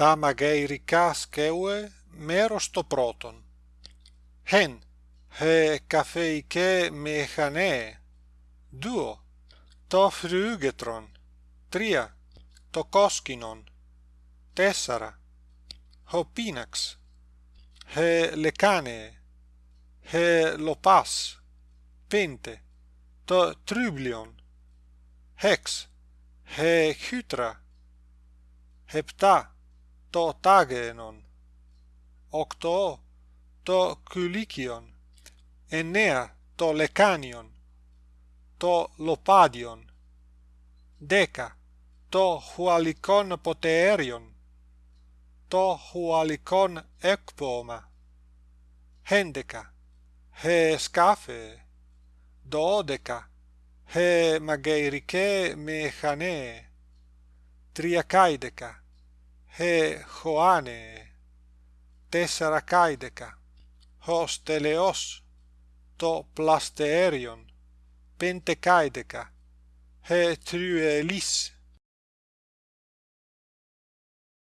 τα μαγειρικά σκέουε μέρος το πρώτον. Χεν he καφεϊκέ μεχανέ δύο το φρούγετρον τρία το κόσκινον. Τέσσερα ο πίναξ. He λεκάνε. He λοπάς. Πέντε το τρούβλιον hex he χύτρα επτά to tagenon, octo to kylicion, enea to lecanion, to lopadion, deca to hualicon poteerion, to hualicon ecpoma, hendeca, he scafe, dodeca, he mageirike mechane, triacaideca, τριακάηδεκα he χωάνε τεσσαρακάηδεκα ως τελεός το πλαστεέριον πεντεκάηδεκα he τρουελίς